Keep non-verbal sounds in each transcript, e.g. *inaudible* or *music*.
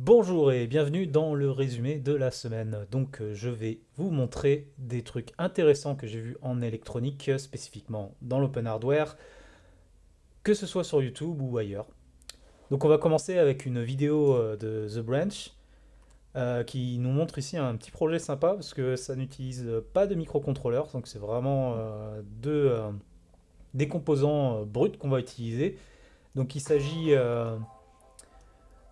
Bonjour et bienvenue dans le résumé de la semaine. Donc euh, je vais vous montrer des trucs intéressants que j'ai vus en électronique, spécifiquement dans l'open hardware, que ce soit sur YouTube ou ailleurs. Donc on va commencer avec une vidéo euh, de The Branch, euh, qui nous montre ici un petit projet sympa, parce que ça n'utilise pas de microcontrôleur, donc c'est vraiment des composants bruts qu'on va utiliser. Donc il s'agit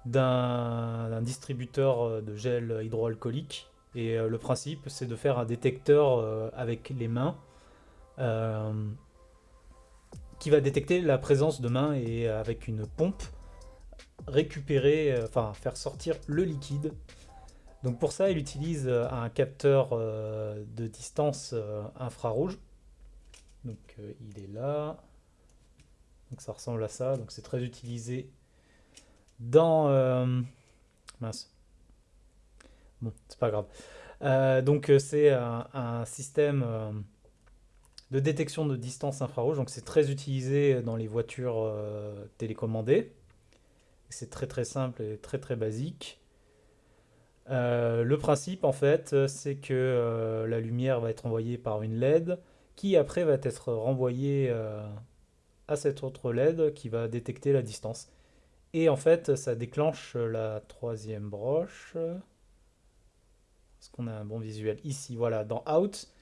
d'un distributeur euh, de gel hydroalcoolique. Et euh, le principe, c'est de faire un détecteur euh, avec les mains qui va détecter la présence de mains et avec une pompe récupérer, enfin faire sortir le liquide. Donc pour ça, il utilise un capteur de distance infrarouge. Donc il est là. Donc ça ressemble à ça. Donc c'est très utilisé dans... Euh, mince. Bon, c'est pas grave. Euh, donc euh, c'est un, système de détection de distance infrarouge. Donc c'est très utilisé dans les voitures télécommandées. C'est très très simple et très très basique. le principe en fait c'est que la lumière va être envoyée par une LED qui après va être renvoyée à cette autre LED qui va détecter la distance. Et en fait, ça déclenche la troisième broche. Est-ce qu'on a un bon visuel Ici, voilà, dans Out,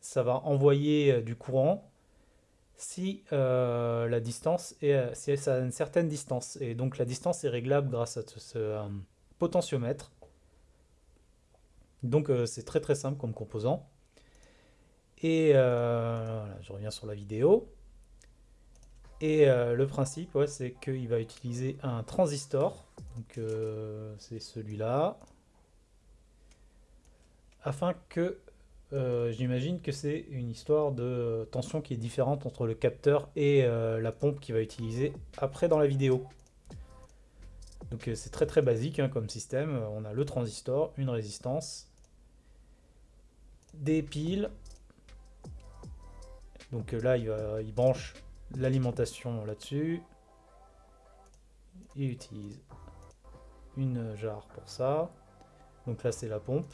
ça va envoyer euh, du courant si euh, la distance est, euh, si ça a une certaine distance. Et donc la distance est réglable grâce à ce, potentiomètre. Donc c'est très très simple comme composant. Et je reviens sur la vidéo. Et euh, le principe, c'est qu'il va utiliser un transistor. Donc euh, c'est celui-là. Afin que, euh, j'imagine que c'est une histoire de tension qui est différente entre le capteur et la pompe qu'il va utiliser après dans la vidéo. Donc c'est très très basique hein, comme système. On a le transistor, une résistance, des piles. Donc là, il, va, il branche l'alimentation là-dessus. Il utilise une jarre pour ça. Donc là, c'est la pompe.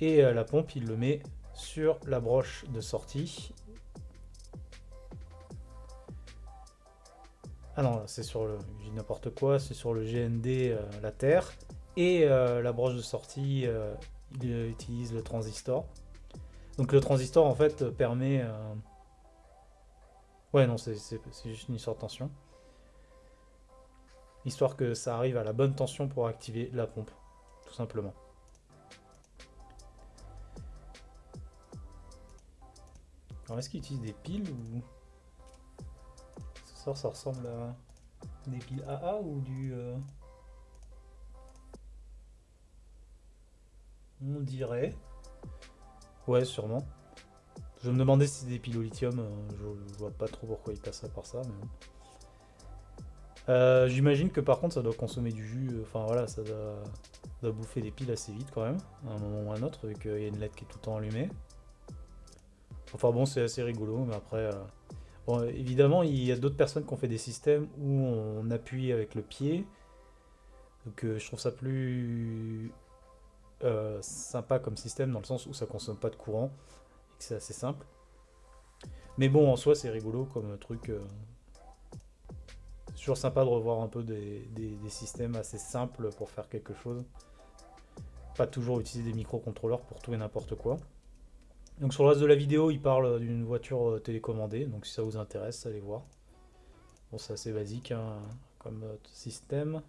Et euh, la pompe, il le met sur la broche de sortie. Ah non, c'est sur le... n'importe quoi, c'est sur le GND, euh, la Terre. Et euh, la broche de sortie, il utilise le transistor. Donc le transistor, en fait, permet Ouais, non, c'est juste une histoire de tension. Histoire que ça arrive à la bonne tension pour activer la pompe, tout simplement. Alors, est-ce qu'il utilise des piles ou... Ça, ça ressemble à des piles AA ou du... Euh, on dirait. Ouais, sûrement. Je me demandais si c'était des piles au lithium, euh, je, vois pas trop pourquoi il passerait par ça. Euh, j'imagine que par contre ça doit consommer du jus, euh, enfin voilà, ça doit, bouffer des piles assez vite quand même, à un moment ou à un autre, vu qu'il y a une LED qui est tout le temps allumée. Enfin bon, c'est assez rigolo, mais après... Bon, évidemment, il y a d'autres personnes qui ont fait des systèmes où on appuie avec le pied. Donc je trouve ça plus sympa comme système dans le sens où ça consomme pas de courant c'est assez simple. Mais bon, en soi, c'est rigolo comme truc. Euh, c'est toujours sympa de revoir un peu des, systèmes assez simples pour faire quelque chose. Pas toujours utiliser des microcontrôleurs pour tout et n'importe quoi. Donc sur le reste de la vidéo, il parle d'une voiture euh, télécommandée, donc si ça vous intéresse, allez voir. Bon, c'est assez basique hein, comme euh, système.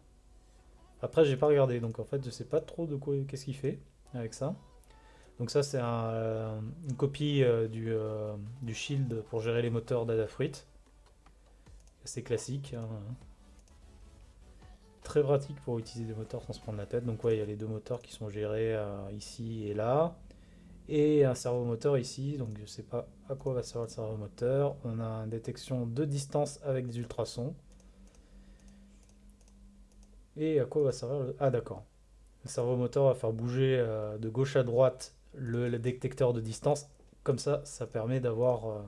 Après, j'ai pas regardé, donc en fait, je sais pas trop de quoi, qu'est-ce qu'il fait avec ça. Donc ça c'est euh, une copie euh, euh, du, Shield pour gérer les moteurs d'Adafruit. C'est classique. Hein. Très pratique pour utiliser des moteurs sans se prendre la tête. Donc ouais, il y a les deux moteurs qui sont gérés ici et là. Et un servomoteur ici, donc je ne sais pas à quoi va servir le servomoteur. On a une détection de distance avec des ultrasons. Et à quoi va servir le... Ah d'accord. Le servomoteur va faire bouger de gauche à droite le, détecteur de distance. Comme ça, ça permet d'avoir euh,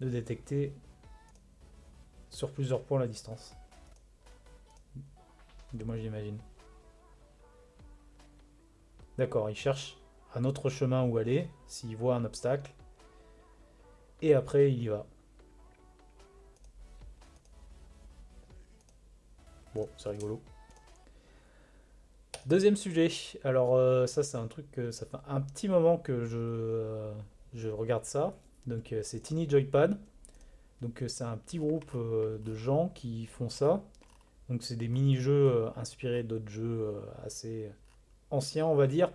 de détecter sur plusieurs points la distance. Du moins j'imagine. D'accord, il cherche un autre chemin où aller, s'il voit un obstacle. Et après, il y va. Bon, c'est rigolo. Deuxième sujet. Alors euh, ça, c'est un truc que ça fait un petit moment que je, euh, je regarde ça. Donc euh, c'est Tiny Joypad. Donc c'est un petit groupe de gens qui font ça. Donc c'est des mini-jeux inspirés d'autres jeux assez anciens, on va dire.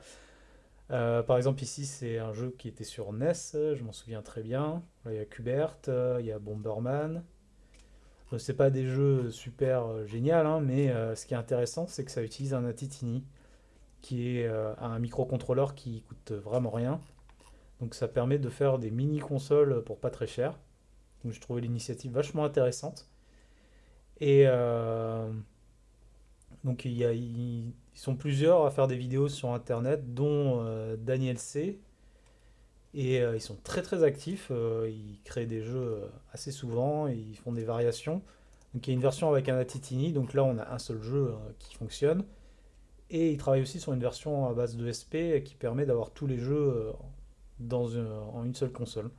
par exemple ici c'est un jeu qui était sur NES, je m'en souviens très bien. il y a Kubert, il y a Bomberman, c'est pas des jeux super euh, géniaux, hein, mais euh, ce qui est intéressant, c'est que ça utilise un Atitini, qui est euh, un microcontrôleur qui coûte vraiment rien. Donc ça permet de faire des mini-consoles pour pas très cher. Donc je trouvais l'initiative vachement intéressante. Et donc il y a, ils sont plusieurs à faire des vidéos sur internet, dont Daniel C, et euh, ils sont très très actifs, euh, ils créent des jeux euh, assez souvent, ils font des variations. Donc il y a une version avec un Atitini, donc là on a un seul jeu qui fonctionne. Et ils travaillent aussi sur une version à base de SP qui permet d'avoir tous les jeux dans en une seule console.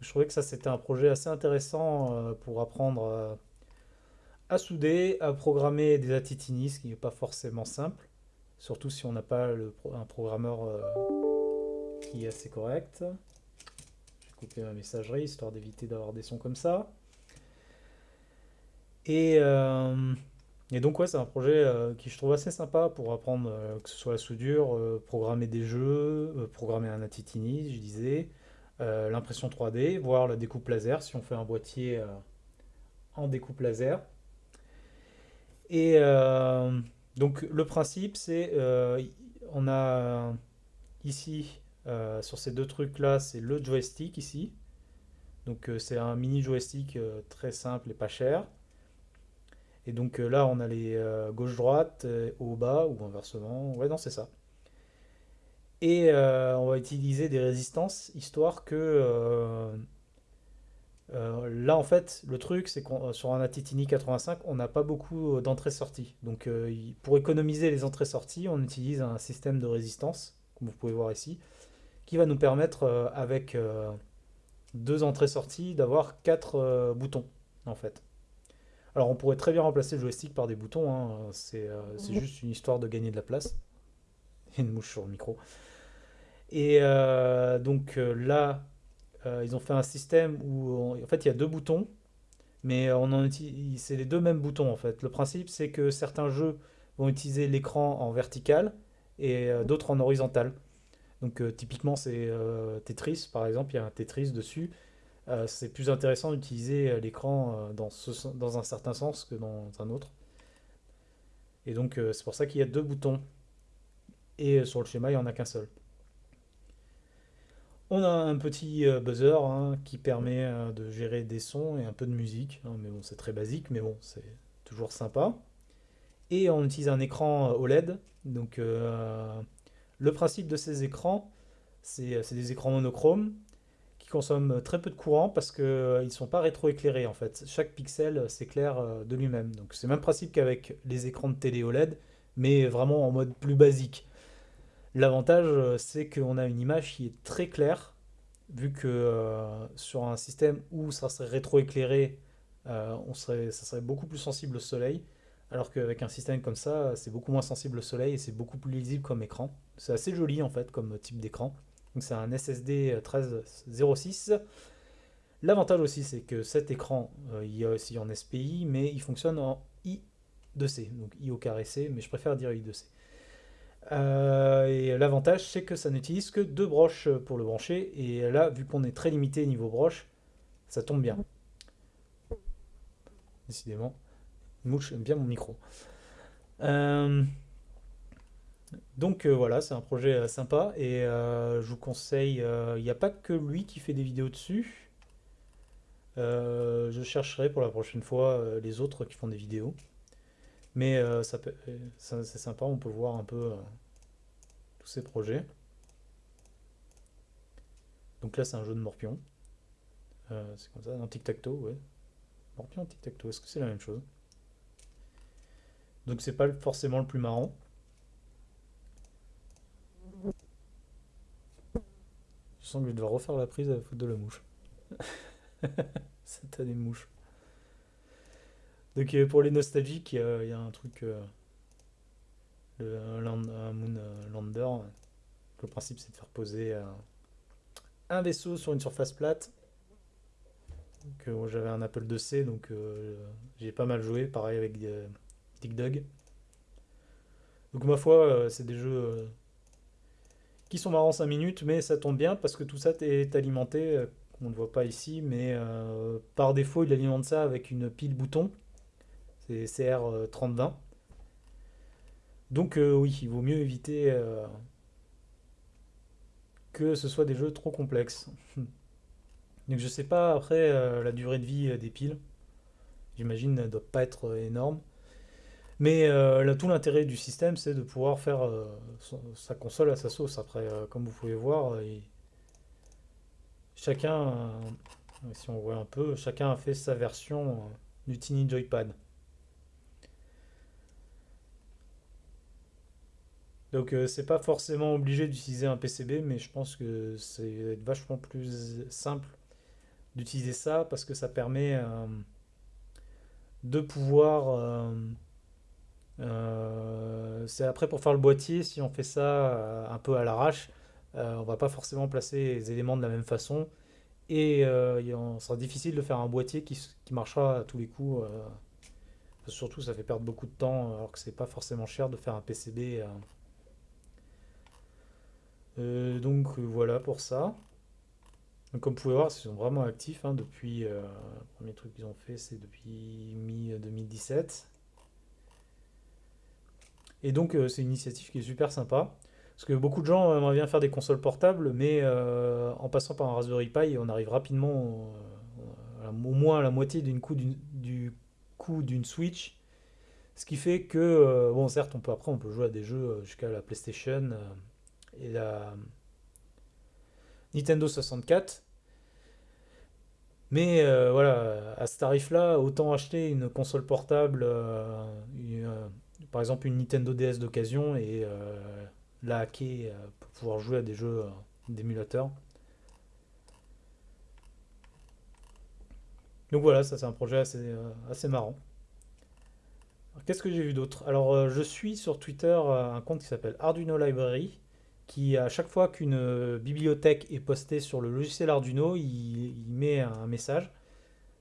Je trouvais que ça c'était un projet assez intéressant pour apprendre à souder, à programmer des Atitini, ce qui n'est pas forcément simple. Surtout si on n'a pas un programmeur qui est assez correct. Je vais couper ma messagerie, histoire d'éviter d'avoir des sons comme ça. Et, euh, et donc ouais, c'est un projet euh, qui je trouve assez sympa pour apprendre euh, que ce soit la soudure, programmer des jeux, programmer un Atitini, je disais, l'impression 3D, voir la découpe laser, si on fait un boîtier en découpe laser. Et donc le principe c'est, on a ici euh, sur ces deux trucs là, c'est le joystick ici. Donc euh, c'est un mini joystick euh, très simple et pas cher. Et donc là on a les gauche-droite, haut-bas ou inversement. Ouais non c'est ça. Et on va utiliser des résistances histoire que... là en fait le truc c'est qu'on sur un Atitini 85 on n'a pas beaucoup d'entrées-sorties. Donc pour économiser les entrées-sorties on utilise un système de résistance comme vous pouvez voir ici qui va nous permettre, euh, avec euh, deux entrées-sorties, d'avoir quatre euh, boutons, en fait. Alors on pourrait très bien remplacer le joystick par des boutons, hein. c'est juste une histoire de gagner de la place. Il y a une mouche sur le micro. Et donc là, ils ont fait un système où en fait il y a deux boutons, mais on en utilise, c'est les deux mêmes boutons en fait. Le principe c'est que certains jeux vont utiliser l'écran en vertical et d'autres en horizontal. Donc euh, typiquement c'est euh, Tetris par exemple, il y a un Tetris dessus. Euh, c'est plus intéressant d'utiliser l'écran dans, un certain sens que dans un autre. Et donc c'est pour ça qu'il y a deux boutons. Et sur le schéma il n'y en a qu'un seul. On a un petit buzzer hein, qui permet de gérer des sons et un peu de musique. Hein, mais bon, c'est très basique, mais bon, c'est toujours sympa. Et on utilise un écran OLED. Donc le principe de ces écrans, c'est des écrans monochromes qui consomment très peu de courant parce qu'ils euh, ne sont pas rétroéclairés en fait. Chaque pixel euh, s'éclaire euh, de lui-même. Donc c'est le même principe qu'avec les écrans de télé OLED, mais vraiment en mode plus basique. L'avantage, c'est qu'on a une image qui est très claire, vu que sur un système où ça serait rétroéclairé, ça serait beaucoup plus sensible au soleil. Alors qu'avec un système comme ça, c'est beaucoup moins sensible au soleil et c'est beaucoup plus lisible comme écran. C'est assez joli en fait comme type d'écran. Donc c'est un SSD 1306. L'avantage aussi c'est que cet écran, euh, il y a aussi en SPI, mais il fonctionne en I2C, donc I au carré C, mais je préfère dire I2C. Euh, et l'avantage c'est que ça n'utilise que deux broches pour le brancher, et là vu qu'on est très limité niveau broche, ça tombe bien. Décidément. Mouche aime bien mon micro. Euh, donc euh, voilà, c'est un projet euh, sympa et je vous conseille, il n'y a pas que lui qui fait des vidéos dessus. je chercherai pour la prochaine fois les autres qui font des vidéos. Mais c'est sympa, on peut voir un peu tous ces projets. Donc là c'est un jeu de morpion. c'est comme ça, un tic-tac-toe, ouais. Morpion, tic-tac-toe, est-ce que c'est la même chose? Donc c'est pas forcément le plus marrant. Je sens que je dois refaire la prise à la faute de la mouche. *laughs* Cette année mouche. Donc euh, pour les nostalgiques, il y, a un truc, euh, le, un, euh, Lander. Le principe c'est de faire poser un vaisseau sur une surface plate. J'avais un Apple IIc, donc j'ai pas mal joué, pareil avec Dig Dug. Donc ma foi, c'est des jeux qui sont marrants 5 minutes, mais ça tombe bien parce que tout ça est alimenté, on ne voit pas ici, mais par défaut il alimente ça avec une pile bouton c'est CR3020. Donc euh, oui, il vaut mieux éviter euh, que ce soit des jeux trop complexes. *laughs* Donc je sais pas après euh, la durée de vie des piles. J'imagine ne doit pas être énorme. Mais là, tout l'intérêt du système, c'est de pouvoir faire sa console à sa sauce. Après, comme vous pouvez voir, chacun, si on un peu, chacun a fait sa version du Tiny Joypad. Donc euh, c'est pas forcément obligé d'utiliser un PCB, mais je pense que c'est vachement plus simple d'utiliser ça parce que ça permet euh, de pouvoir... Euh, c'est après pour faire le boîtier, si on fait ça un peu à l'arrache, on va pas forcément placer les éléments de la même façon et il sera difficile de faire un boîtier qui, marchera à tous les coups. surtout ça fait perdre beaucoup de temps alors que c'est pas forcément cher de faire un PCB. Euh, donc euh, voilà pour ça. comme vous pouvez voir, ils sont vraiment actifs hein, depuis. Euh, le premier truc qu'ils ont fait, c'est depuis mi-2017. Et donc c'est une initiative qui est super sympa. Parce que beaucoup de gens aimeraient bien faire des consoles portables, mais en passant par un Raspberry Pi, on arrive rapidement au moins à la moitié du coût d'une Switch. Ce qui fait que, bon certes, on peut, après on peut jouer à des jeux jusqu'à la PlayStation et la Nintendo 64. Mais euh, voilà, à ce tarif-là, autant acheter une console portable, euh, euh, par exemple une Nintendo DS d'occasion, et la hacker pour pouvoir jouer à des jeux d'émulateur. Donc voilà, ça c'est un projet assez, assez marrant. Qu'est-ce que j'ai vu d'autre? Alors je suis sur Twitter un compte qui s'appelle Arduino Library qui à chaque fois qu'une euh, bibliothèque est postée sur le logiciel Arduino, il, met un message.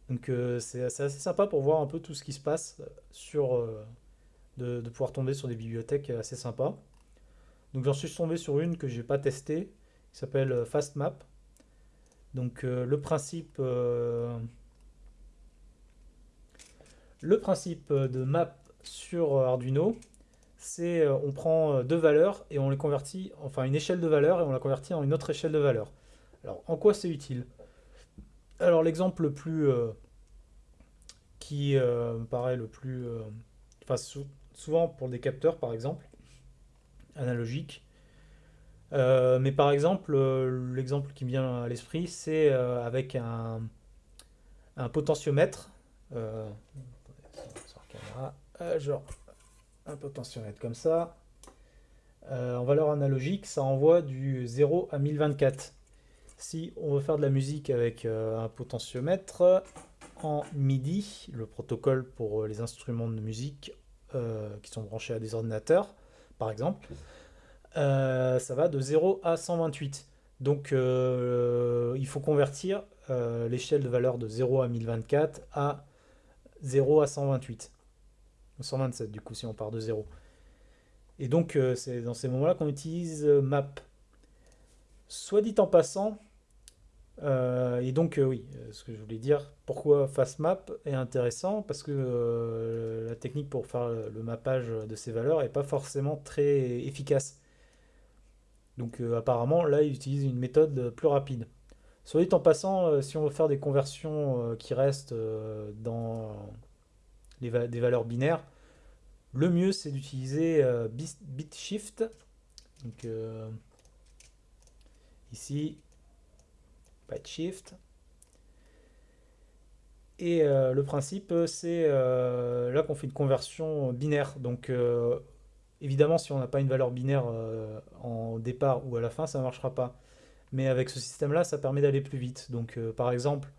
Donc euh, c'est assez sympa pour voir un peu tout ce qui se passe sur euh, de, pouvoir tomber sur des bibliothèques assez sympas. Donc j'en suis tombé sur une que j'ai pas testée, qui s'appelle FastMap. Donc le principe le principe de map sur Arduino, c'est euh, on prend euh, deux valeurs et on les convertit, enfin une échelle de valeurs et on la convertit en une autre échelle de valeurs. Alors en quoi c'est utile? Alors l'exemple le plus euh, qui me paraît le plus, enfin souvent pour des capteurs par exemple, analogiques, mais par exemple, l'exemple qui me vient à l'esprit, c'est avec un, potentiomètre. genre, un potentiomètre comme ça. Euh, en valeur analogique, ça envoie du 0 à 1024. Si on veut faire de la musique avec euh, un potentiomètre en MIDI, le protocole pour les instruments de musique euh, qui sont branchés à des ordinateurs, par exemple, ça va de 0 à 128. Donc il faut convertir l'échelle de valeur de 0 à 1024 à 0 à 128. 127 du coup si on part de 0. Et donc euh, c'est dans ces moments-là qu'on utilise euh, map. Soit dit en passant, euh, et donc oui, ce que je voulais dire, pourquoi FastMap est intéressant, parce que la technique pour faire le mappage de ces valeurs est pas forcément très efficace. Donc apparemment là il utilise une méthode plus rapide. Soit dit en passant, si on veut faire des conversions qui restent dans des valeurs binaires, le mieux c'est d'utiliser euh, BitShift. Donc euh, ici, BitShift. Et euh, le principe, c'est euh, là qu'on fait une conversion binaire. Donc euh, évidemment, si on n'a pas une valeur binaire euh, en départ ou à la fin, ça ne marchera pas. Mais avec ce système-là, ça permet d'aller plus vite. Donc euh, par exemple,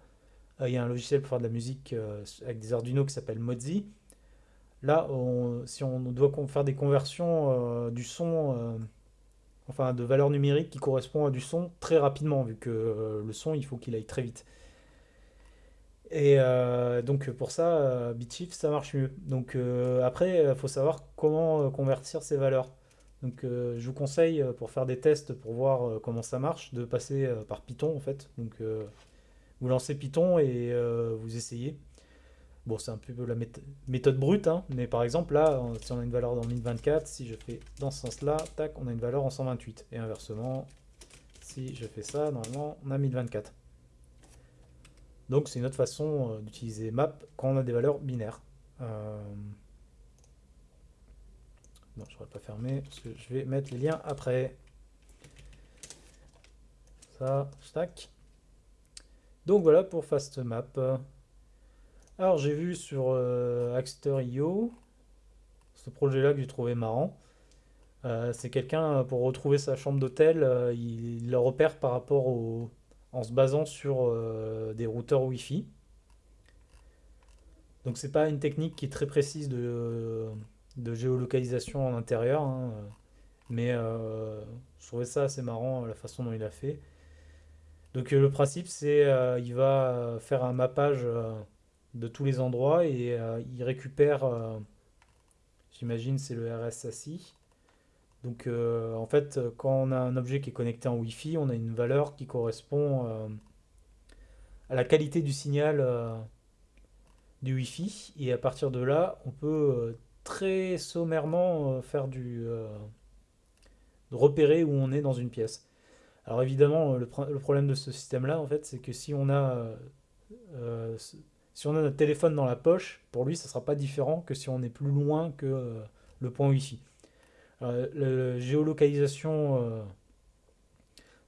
euh, il y a un logiciel pour faire de la musique euh, avec des Arduino qui s'appelle Mozi. Là, on- si on doit faire des conversions euh, du son, euh, enfin de valeur numérique qui correspond à du son très rapidement, vu que euh, le son, il faut qu'il aille très vite. Et euh, donc pour ça, euh, Bitshift, ça marche mieux. Donc euh, après, il faut savoir comment convertir ces valeurs. Donc je vous conseille, pour faire des tests, pour voir comment ça marche, de passer par Python en fait. Donc vous lancez Python et vous essayez. Bon, c'est un peu la méth- méthode brute, hein, mais par exemple là, si on a une valeur dans 1024, si je fais dans ce sens-là, tac, on a une valeur en 128. Et inversement, si je fais ça, normalement, on a 1024. Donc c'est une autre façon euh, d'utiliser map quand on a des valeurs binaires. Euh, Non, je ne pas fermé parce que je vais mettre les liens après. Ça, stack. Donc voilà pour FastMap. Alors j'ai vu sur euh, Axter.io ce projet-là que j'ai trouvé marrant. Euh, c'est quelqu'un, euh, pour retrouver sa chambre d'hôtel, euh, il, il le repère par rapport au, en se basant sur des routeurs Wi-Fi. Donc c'est pas une technique qui est très précise de, géolocalisation en intérieur, hein, mais je trouvais ça assez marrant la façon dont il a fait. Donc le principe c'est il va faire un mappage de tous les endroits et euh, il récupère, euh, j'imagine c'est le RSSI. Donc euh, en fait quand on a un objet qui est connecté en Wi-Fi, on a une valeur qui correspond à la qualité du signal du Wi-Fi et à partir de là on peut très sommairement faire du repérer où on est dans une pièce. Alors évidemment, le, pr- le problème de ce système-là, en fait, c'est que si on a, si on a notre téléphone dans la poche, pour lui, ça sera pas différent que si on est plus loin que euh, le point Wi-Fi. Alors, la géolocalisation euh,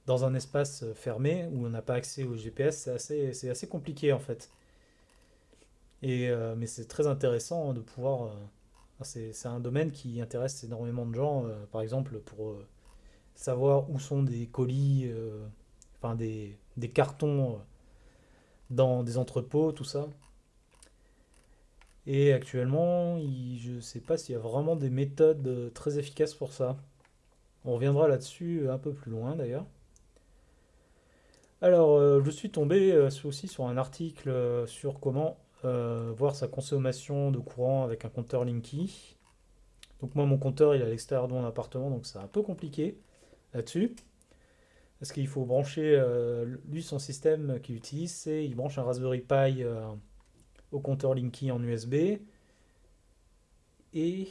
dans un espace fermé où on n'a pas accès au GPS, c'est assez, assez compliqué en fait. Et, euh, mais c'est très intéressant de pouvoir. euh, c'est, un domaine qui intéresse énormément de gens, euh, par exemple pour euh, savoir où sont des colis, euh, enfin des, des cartons euh, dans des entrepôts, tout ça. Et actuellement, je ne sais pas s'il y a vraiment des méthodes euh, très efficaces pour ça. On reviendra là-dessus un peu plus loin d'ailleurs. Alors, euh, je suis tombé euh, aussi sur un article euh, sur comment euh, voir sa consommation de courant avec un compteur Linky. Donc moi, mon compteur, il est à l'extérieur de mon appartement, donc c'est un peu compliqué là-dessus. Parce qu'il faut brancher, euh, lui, son système qu'il utilise, c'est il branche un Raspberry Pi euh, au compteur Linky en USB. Et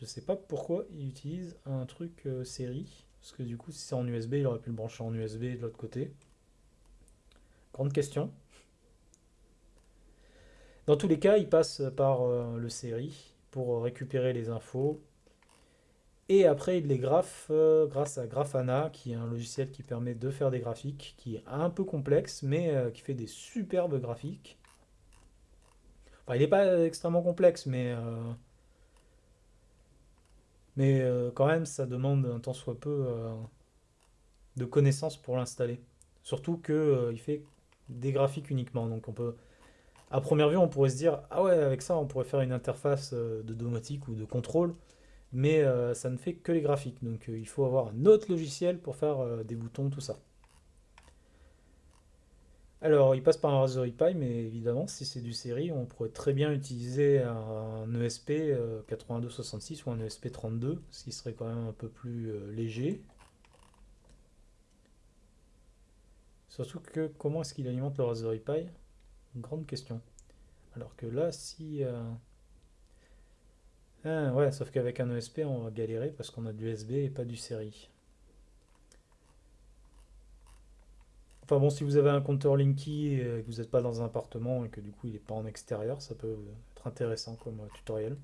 je sais pas pourquoi il utilise un truc euh, série. Parce que du coup, si c'est en USB, il aurait pu le brancher en USB de l'autre côté. Grande question. Dans tous les cas, il passe par le série pour récupérer les infos. Et après, il les graphe euh, grâce à Grafana, qui est un logiciel qui permet de faire des graphiques, qui est un peu complexe, mais euh, qui fait des superbes graphiques. Enfin, il n'est pas extrêmement complexe, mais, euh, mais quand même, ça demande un tant soit peu de connaissances pour l'installer. Surtout euh, il fait des graphiques uniquement. Donc on peut, à première vue, on pourrait se dire, ah ouais, avec ça, on pourrait faire une interface de domotique ou de contrôle, mais euh, ça ne fait que les graphiques. Donc euh, il faut avoir un autre logiciel pour faire euh, des boutons, tout ça. Alors, il passe par un Raspberry Pi, mais évidemment, si c'est du série, on pourrait très bien utiliser un ESP euh, 8266 ou un ESP 32, ce qui serait quand même un peu plus léger. Surtout que comment est-ce qu'il alimente le Raspberry Pi? Grande question. Alors que là, si... euh, Ah, ouais, sauf qu'avec un ESP, on va galérer parce qu'on a du USB et pas du série. Enfin bon, si vous avez un compteur Linky et que vous n'êtes pas dans un appartement et que du coup il n'est pas en extérieur, ça peut être intéressant comme euh, tutoriel.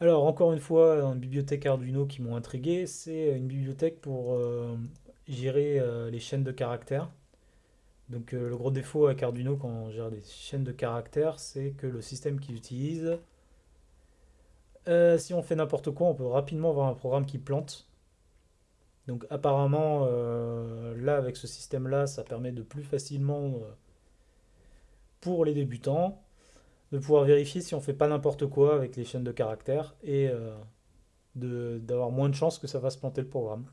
Alors encore une fois, une bibliothèque Arduino qui m'ont intrigué, c'est une bibliothèque pour euh, gérer euh, les chaînes de caractères. Donc le gros défaut avec Arduino quand on gère des chaînes de caractères, c'est que le système qu'ils utilisent, si on fait n'importe quoi, on peut rapidement avoir un programme qui plante. Donc apparemment, là avec ce système-là, ça permet de plus facilement, pour les débutants, de pouvoir vérifier si on fait pas n'importe quoi avec les chaînes de caractères et d'avoir moins de chances que ça va se planter le programme.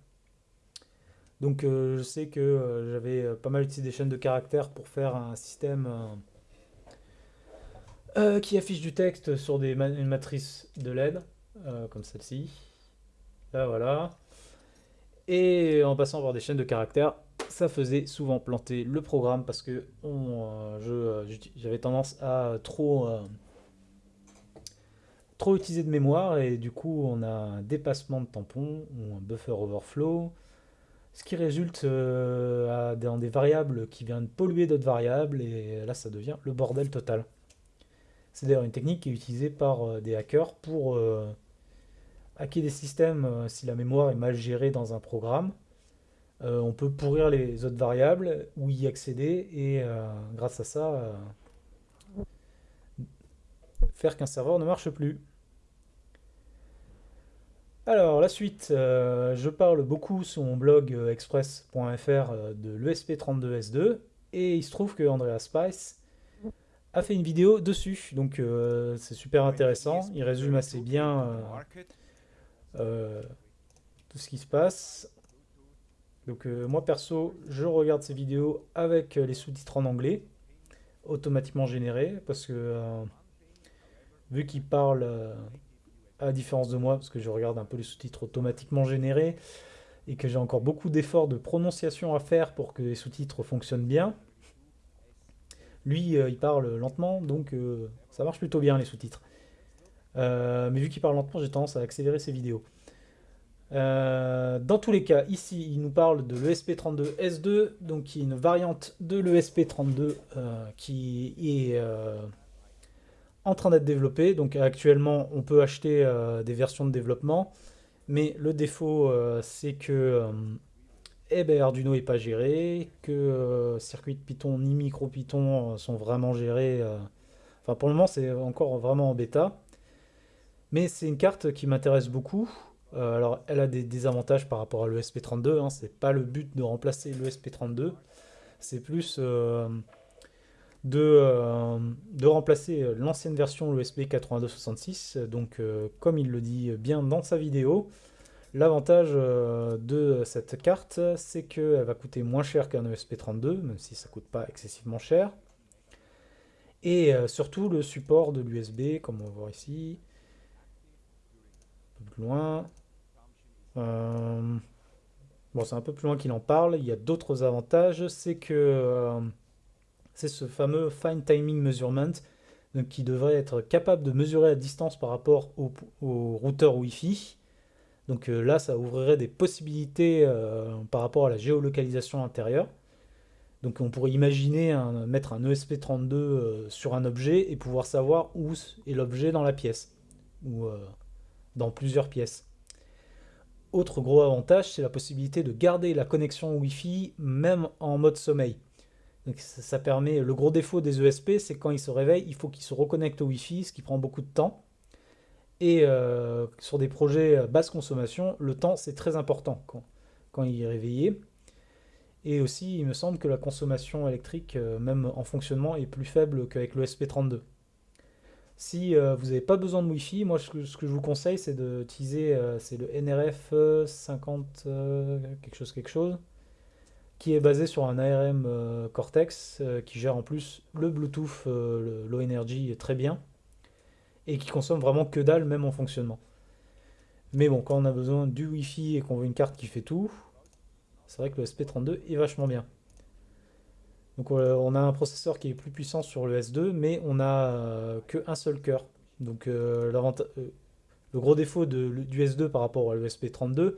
Donc euh, je sais que euh, j'avais euh, pas mal utilisé des chaînes de caractères pour faire un système qui affiche du texte sur une matrice de LED, comme celle-ci. Là voilà. Et en passant par des chaînes de caractères, ça faisait souvent planter le programme parce que j'avais tendance à trop, trop utiliser de mémoire et du coup on a un dépassement de tampon ou un buffer overflow ce qui résulte euh, dans des variables qui viennent polluer d'autres variables, et là ça devient le bordel total. C'est d'ailleurs une technique qui est utilisée par euh, des hackers pour euh, hacker des systèmes si la mémoire est mal gérée dans un programme. on peut pourrir les autres variables ou y accéder et grâce à ça faire qu'un serveur ne marche plus. Alors, la suite, euh, je parle beaucoup sur mon blog euh, express.fr euh, de l'ESP32S2, et il se trouve que Andrea Spice a fait une vidéo dessus, donc c'est super intéressant, il résume assez bien tout ce qui se passe. Donc moi perso, je regarde ces vidéos avec les sous-titres en anglais, automatiquement générés, parce que vu qu'il parle à différence de moi, parce que je regarde un peu les sous-titres automatiquement générés, et que j'ai encore beaucoup d'efforts de prononciation à faire pour que les sous-titres fonctionnent bien. Lui, euh, il parle lentement, donc euh, ça marche plutôt bien les sous-titres. Euh, mais vu qu'il parle lentement, j'ai tendance à accélérer ses vidéos. dans tous les cas, ici, il nous parle de l'ESP32S2, donc qui est une variante de l'ESP32 qui est en train d'être développé. Donc actuellement, on peut acheter euh, des versions de développement. Mais le défaut, euh, c'est que euh, eh ben, Arduino n'est pas géré, que circuit de Python ni micro Python sont vraiment gérés. Enfin, pour le moment, c'est encore vraiment en bêta. Mais c'est une carte qui m'intéresse beaucoup. alors, elle a des désavantages par rapport à l'ESP32. Hein. C'est pas le but de remplacer l'ESP32. C'est plus de, euh, de remplacer l'ancienne version l'USB 8266. Donc, euh, comme il le dit bien dans sa vidéo, l'avantage euh, de cette carte, c'est qu'elle va coûter moins cher qu'un ESP32, même si ça coûte pas excessivement cher. Et surtout le support de l'USB, comme on va voir ici. Un peu plus loin. bon, c'est un peu plus loin qu'il en parle. Il y a d'autres avantages. C'est que c'est ce fameux Fine Timing Measurement, qui devrait être capable de mesurer la distance par rapport au, routeur Wi-Fi. Donc euh, là, ça ouvrirait des possibilités euh, par rapport à la géolocalisation intérieure. Donc on pourrait imaginer mettre un ESP32 euh, sur un objet et pouvoir savoir où est l'objet dans la pièce, ou dans plusieurs pièces. Autre gros avantage, c'est la possibilité de garder la connexion Wi-Fi même en mode sommeil ça, permet, le gros défaut des ESP, c'est quand ils se réveillent, il faut qu'ils se reconnectent au Wi-Fi, ce qui prend beaucoup de temps. Et euh, sur des projets basse consommation, le temps c'est très important quand, quand, il est réveillé. Et aussi, il me semble que la consommation électrique, euh, même en fonctionnement, est plus faible qu'avec le SP32. Si euh, vous n'avez pas besoin de Wi-Fi, moi ce que, ce que je vous conseille c'est d'utiliser le NRF 50 quelque chose quelque chose qui est basé sur un ARM euh, Cortex euh, qui gère en plus le Bluetooth euh, Low Energy très bien et qui consomme vraiment que dalle même en fonctionnement. Mais bon, quand on a besoin du Wi-Fi et qu'on veut une carte qui fait tout, c'est vrai que le SP32 est vachement bien. Donc on a un processeur qui est plus puissant sur le S2, mais on n'a qu'un seul cœur. Donc le gros défaut du S2 par rapport à l'ESP32,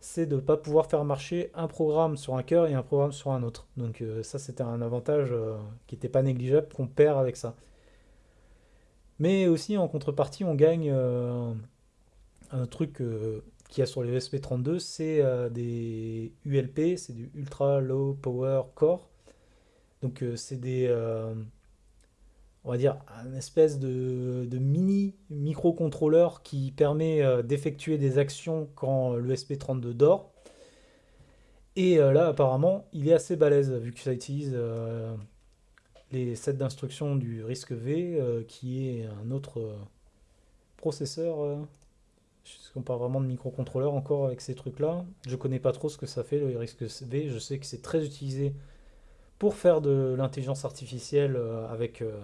c'est de ne pas pouvoir faire marcher un programme sur un cœur et un programme sur un autre. Donc euh, ça c'était un avantage euh, qui n'était pas négligeable qu'on perd avec ça. Mais aussi en contrepartie on gagne euh, un truc qu'il y a sur les ESP32, c'est des ULP, c'est du Ultra Low Power Core. Donc c'est des, on va dire, un espèce de, mini microcontrôleur qui permet d'effectuer des actions quand l'ESP32 dort. Et là, apparemment, il est assez balèze, vu que ça utilise les sets d'instructions du RISC V, qui est un autre processeur est-ce qu'on parle vraiment de microcontrôleur encore avec ces trucs-là Je connais pas trop ce que ça fait, le RISC-V. Je sais que c'est très utilisé pour faire de l'intelligence artificielle euh, avec euh,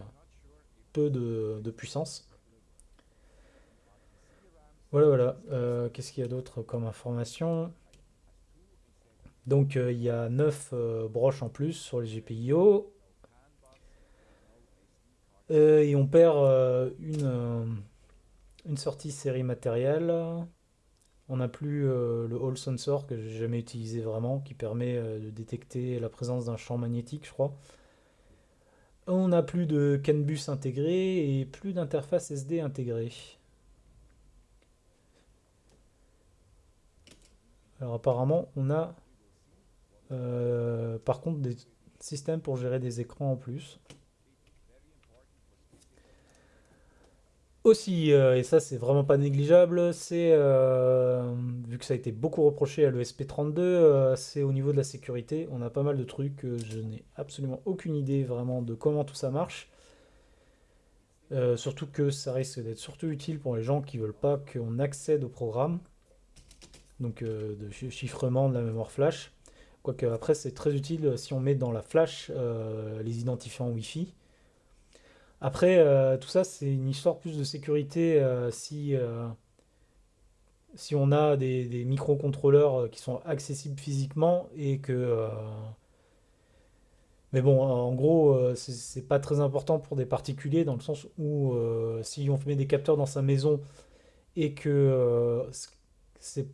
peu de, puissance. Voilà, voilà. Euh, qu'est-ce qu'il y a d'autre comme information? Donc, il y a 9 broches en plus sur les GPIO. et on perd une une sortie série matérielle. On n'a plus euh, le Hall Sensor que j'ai jamais utilisé vraiment, qui permet euh, de détecter la présence d'un champ magnétique, je crois. On n'a plus de CAN bus intégré et plus d'interface SD intégrée. Alors apparemment, on a euh, par contre des systèmes pour gérer des écrans en plus. Aussi, euh, et ça c'est vraiment pas négligeable, c'est, euh, vu que ça a été beaucoup reproché à l'ESP32, euh, c'est au niveau de la sécurité. On a pas mal de trucs, je n'ai absolument aucune idée vraiment de comment tout ça marche. surtout que ça risque d'être surtout utile pour les gens qui veulent pas qu'on accède au programme. Donc de chiffrement de la mémoire flash. Quoique après c'est très utile si on met dans la flash les identifiants Wi-Fi. Après, euh, tout ça, c'est une histoire plus de sécurité euh, si, euh, si on a des, microcontrôleurs qui sont accessibles physiquement et que... mais bon, en gros, c'est pas très important pour des particuliers dans le sens où si on met des capteurs dans sa maison et que c'est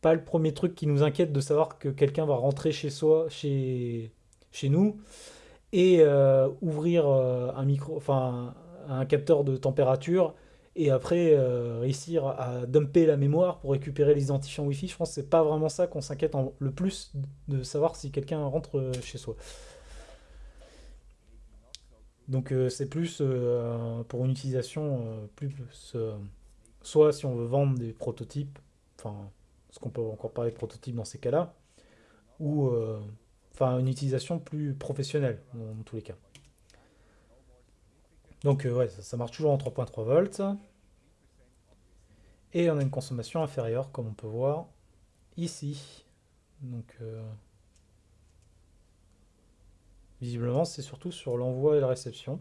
pas le premier truc qui nous inquiète de savoir que quelqu'un va rentrer chez soi, chez, chez nous, et euh, ouvrir euh, un micro, enfin un capteur de température et après euh, réussir à dumper la mémoire pour récupérer les identifiants Wi-Fi. Je pense que c'est pas vraiment ça qu'on s'inquiète le plus de savoir si quelqu'un rentre chez soi. Donc c'est plus pour une utilisation plus, soit si on veut vendre des prototypes, enfin ce qu'on peut encore parler de prototypes dans ces cas-là, ou Enfin, une utilisation plus professionnelle, dans, tous les cas. Donc, euh, ouais, ça, marche toujours en 3.3 volts. Et on a une consommation inférieure, comme on peut voir ici. Donc, euh, visiblement, c'est surtout sur l'envoi et la réception.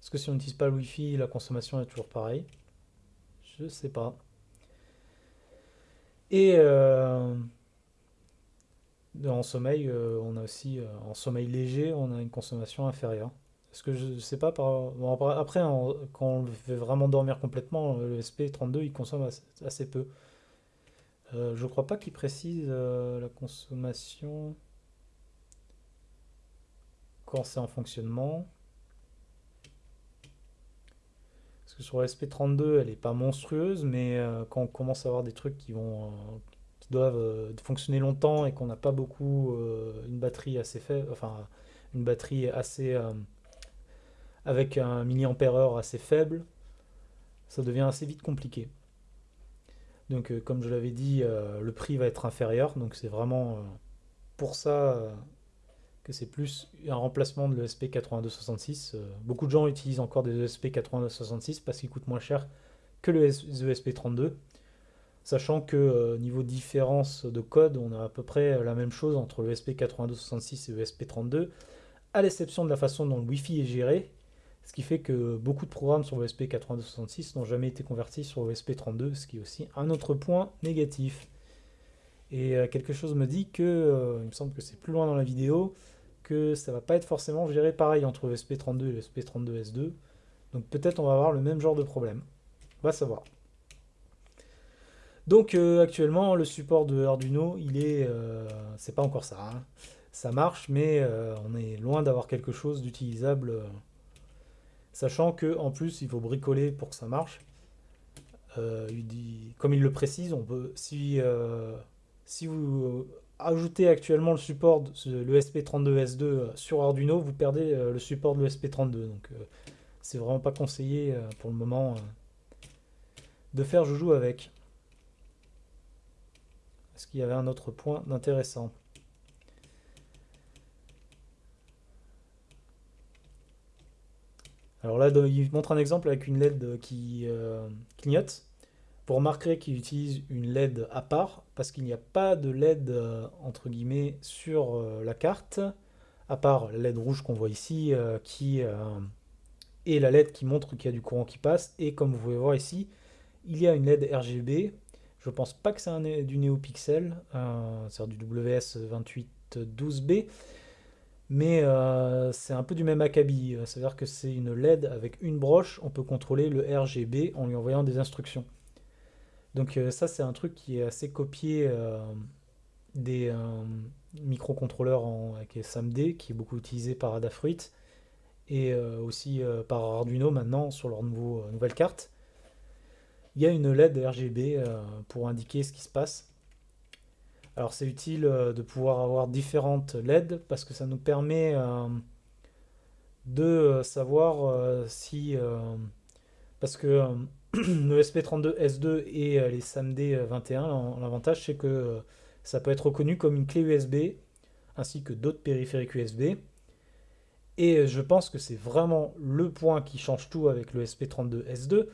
Est-ce que si on n'utilise pas le Wi-Fi, la consommation est toujours pareille Je sais pas. Et euh, en sommeil, euh, on a aussi, euh, en sommeil léger, on a une consommation inférieure. Est-ce que je sais pas, par... après, quand on fait vraiment dormir complètement, le SP32, il consomme assez, peu. Euh, je crois pas qu'il précise la consommation quand c'est en fonctionnement. Parce que sur le SP32, elle est pas monstrueuse, mais quand on commence à avoir des trucs qui vont, doivent euh, fonctionner longtemps et qu'on n'a pas beaucoup euh, une batterie assez faible, enfin une batterie assez euh, avec un milliampère-heure assez faible, ça devient assez vite compliqué. Donc comme je l'avais dit, le prix va être inférieur, donc c'est vraiment pour ça que c'est plus un remplacement de l'ESP8266. beaucoup de gens utilisent encore des ESP8266 parce qu'ils coûtent moins cher que le ESP32 sachant que euh, niveau différence de code, on a à peu près la même chose entre le SP8266 et le SP32, à l'exception de la façon dont le Wi-Fi est géré, ce qui fait que beaucoup de programmes sur le SP8266 n'ont jamais été convertis sur le SP32, ce qui est aussi un autre point négatif. Et euh, quelque chose me dit que, euh, il me semble que c'est plus loin dans la vidéo, que ça va pas être forcément géré pareil entre le SP32 et le SP32S2. Donc peut-être on va avoir le même genre de problème. On va savoir. Donc euh, actuellement, le support de Arduino, il est, euh, c'est pas encore ça. Hein. Ça marche, mais euh, on est loin d'avoir quelque chose d'utilisable. sachant que en plus, il faut bricoler pour que ça marche. comme il le précise, on peut, si, si vous ajoutez actuellement le support, de le SP32S2 sur Arduino, vous perdez le support de l'ESP32. Donc c'est vraiment pas conseillé pour le moment de faire joujou avec. Est-ce qu'il y avait un autre point d'intéressant Alors là, il montre un exemple avec une LED qui euh, clignote. Pour remarquer qu'il utilise une LED à part, parce qu'il n'y a pas de LED euh, entre guillemets sur euh, la carte, à part la LED rouge qu'on voit ici, qui est la LED qui montre qu'il y a du courant qui passe. Et comme vous pouvez voir ici, il y a une LED RGB. Je pense pas que c'est du NeoPixel, c'est du WS2812B, mais euh, c'est un peu du même acabit. C'est-à-dire que c'est une LED avec une broche, on peut contrôler le RGB en lui envoyant des instructions. Donc euh, ça c'est un truc qui est assez copié euh, des microcontrôleurs avec SAMD, qui est beaucoup utilisé par Adafruit, et aussi par Arduino maintenant sur leur nouvelle carte. Il y a une LED RGB pour indiquer ce qui se passe. Alors c'est utile euh, de pouvoir avoir différentes LED parce que ça nous permet euh, de euh, savoir si... parce que *clears throat* le SP32S2 et les SAMD 21, l'avantage c'est que ça peut être reconnu comme une clé USB ainsi que d'autres périphériques USB. Et je pense que c'est vraiment le point qui change tout avec le SP32S2,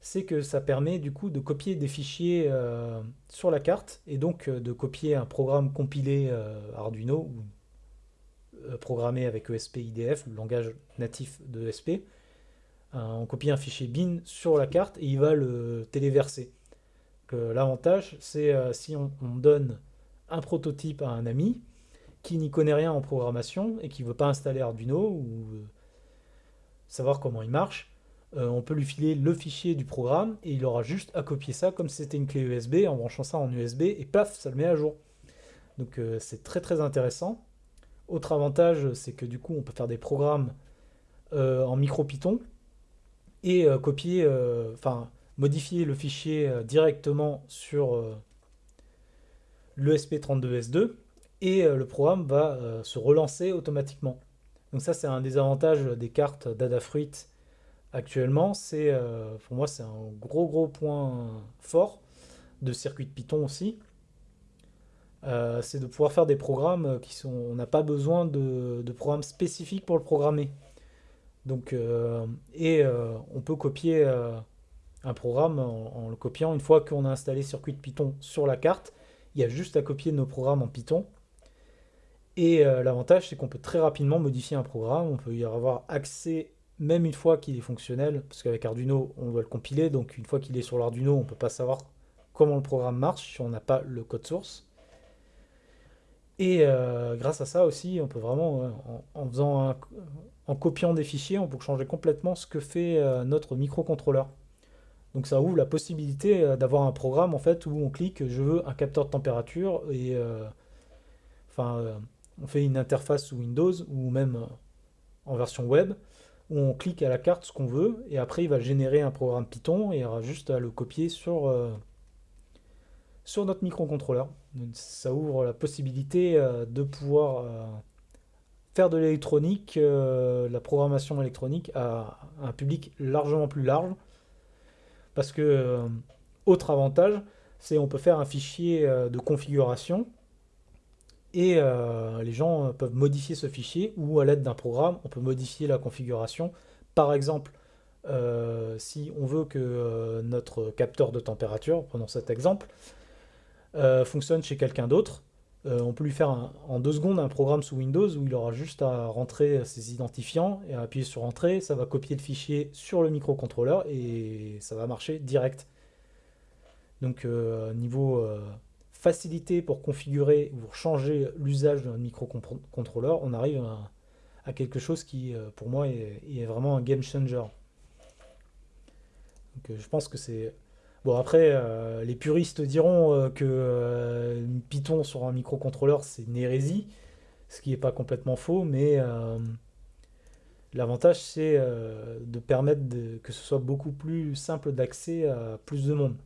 c'est que ça permet du coup de copier des fichiers euh, sur la carte et donc euh, de copier un programme compilé euh, Arduino ou programmé avec ESP IDF, le langage natif de ESP. on copie un fichier bin sur la carte et il va le téléverser. L'avantage, c'est si on, on, donne un prototype à un ami qui n'y connaît rien en programmation et qui ne veut pas installer Arduino ou savoir comment il marche, euh, on peut lui filer le fichier du programme et il aura juste à copier ça comme si c'était une clé USB en branchant ça en USB et paf, ça le met à jour. Donc euh, c'est très très intéressant. Autre avantage, c'est que du coup on peut faire des programmes euh, en micro Python et copier, modifier le fichier directement sur l'ESP32S2 et le programme va se relancer automatiquement. Donc ça c'est un des avantages des cartes d'Adafruit actuellement, c'est euh, pour moi c'est un gros gros point fort de circuit de Python aussi. Euh, c'est de pouvoir faire des programmes qui sont... On n'a pas besoin de, programmes spécifiques pour le programmer. Donc, euh, et on peut copier un programme en, le copiant une fois qu'on a installé circuit de Python sur la carte. Il y a juste à copier nos programmes en Python. Et l'avantage, c'est qu'on peut très rapidement modifier un programme. On peut y avoir accès même une fois qu'il est fonctionnel, parce qu'avec Arduino, on doit le compiler, donc une fois qu'il est sur l'Arduino, on ne peut pas savoir comment le programme marche si on n'a pas le code source. Et euh, grâce à ça aussi, on peut vraiment, en, faisant en copiant des fichiers, on peut changer complètement ce que fait euh, notre microcontrôleur. Donc ça ouvre la possibilité euh, d'avoir un programme en fait où on clique, je veux un capteur de température et enfin on fait une interface sous Windows ou même en version web on clique à la carte ce qu'on veut, et après il va générer un programme Python, et il y aura juste à le copier sur, euh, notre microcontrôleur. Ça ouvre la possibilité euh, de pouvoir euh, faire de l'électronique, la programmation électronique à un public largement plus large, parce que, autre avantage, c'est on peut faire un fichier de configuration, et euh, les gens euh, peuvent modifier ce fichier ou à l'aide d'un programme, on peut modifier la configuration. Par exemple, euh, si on veut que notre capteur de température, prenons cet exemple, fonctionne chez quelqu'un d'autre, on peut lui faire en deux secondes un programme sous Windows où il aura juste à rentrer ses identifiants et à appuyer sur Entrée, ça va copier le fichier sur le microcontrôleur et ça va marcher direct. Donc niveau facilité pour configurer ou changer l'usage d'un microcontrôleur, on arrive à, quelque chose qui, euh, pour moi, est, vraiment un game changer. Euh, je pense que c'est... Bon, après, euh, les puristes diront que Python sur un microcontrôleur, c'est une hérésie, ce qui n'est pas complètement faux, mais l'avantage, c'est de permettre que ce soit beaucoup plus simple d'accès à plus de monde.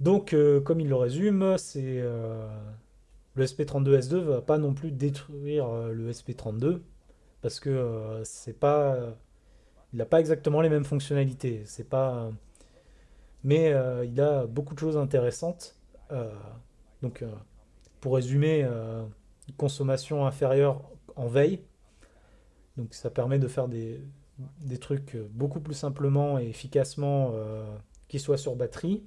Donc, comme il le résume, c'est le SP32S2 va pas non plus détruire le SP32 parce que c'est pas il n'a pas exactement les mêmes fonctionnalités. Mais euh, il a beaucoup de choses intéressantes. Euh, donc, euh, pour résumer, consommation inférieure en veille. Donc, ça permet de faire des, des trucs beaucoup plus simplement et efficacement qui soient sur batterie.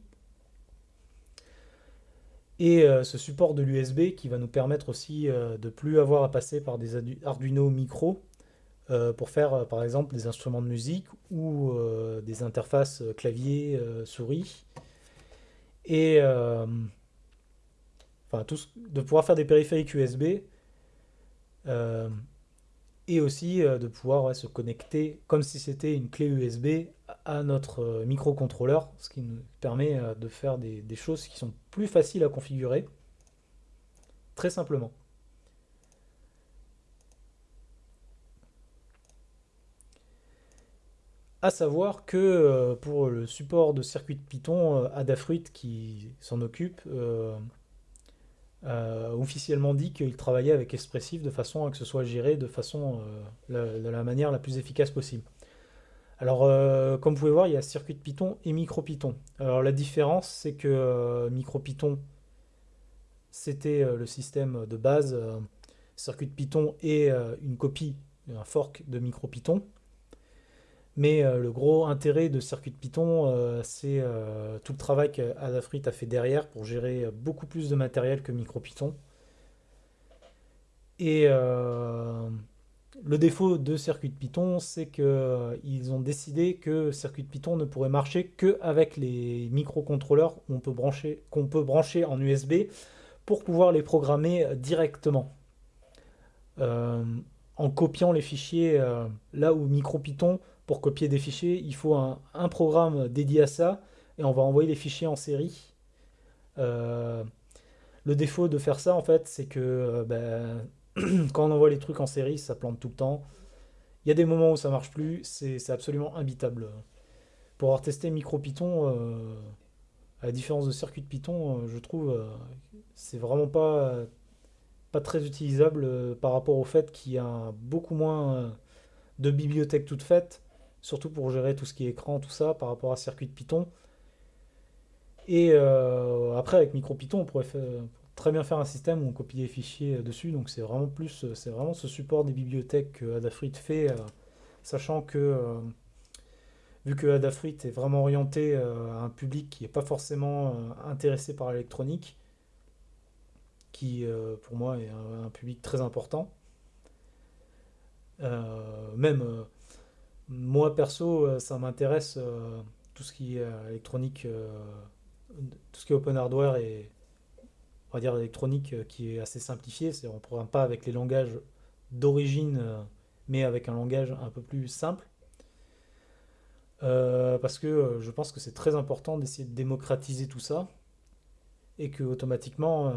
Et ce support de l'USB qui va nous permettre aussi de plus avoir à passer par des Arduino micro euh, pour faire euh, par exemple des instruments de musique ou euh, des interfaces clavier souris. Et enfin tout de pouvoir faire des périphériques USB et aussi de pouvoir se connecter comme si c'était une clé USB notre microcontrôleur, ce qui nous permet de faire des choses qui sont plus faciles à configurer très simplement. À savoir que euh, pour le support de circuit de Python, euh, Adafruit qui s'en occupe euh, officiellement dit qu'il travaillait avec Expressive de façon à que ce soit géré de façon de la manière la plus efficace possible. Alors, comme vous pouvez voir, il y a circuit de Python et MicroPython. Alors, la différence, c'est que MicroPython, c'était le système de base. circuit de Python est une copie, un fork de MicroPython. Mais euh, le gros intérêt de Circuit Python, euh, c'est euh, tout le travail qu'Adafruit a fait derrière pour gérer beaucoup plus de matériel que MicroPython. Et le défaut de Circuit Python, c'est qu'ils ont décidé que Circuit Python ne pourrait marcher qu'avec les microcontrôleurs qu'on peut, brancher, en USB pour pouvoir les programmer directement. en copiant les fichiers là où MicroPython pour copier des fichiers, il faut un, programme dédié à ça, et on va envoyer les fichiers en série. Euh, le défaut de faire ça, en fait, c'est que euh, ben, *clears throat* quand on envoie les trucs en série, ça plante tout le temps. Il y a des moments où ça marche plus, c'est absolument imbitable. Pour avoir testé MicroPython, euh, à la différence de circuit de Python, je trouve c'est vraiment pas, pas très utilisable par rapport au fait qu'il y a beaucoup moins de bibliothèques toutes faites surtout pour gérer tout ce qui est écran, tout ça, par rapport à circuit de Python. Et euh, après, avec MicroPython, on pourrait très bien faire un système où on copie les fichiers dessus. Donc c'est vraiment plus, c'est vraiment ce support des bibliothèques que Adafruit fait, euh, sachant que euh, vu que Adafruit est vraiment orienté à un public qui n'est pas forcément intéressé par l'électronique, qui pour moi est un, public très important. même moi, perso, euh, ça m'intéresse euh, tout ce qui est euh, électronique, tout ce qui est open hardware et on va dire électronique qui est assez simplifié. C'est, on ne programme pas avec les langages d'origine, mais avec un langage un peu plus simple. parce que je pense que c'est très important d'essayer de démocratiser tout ça et que automatiquement,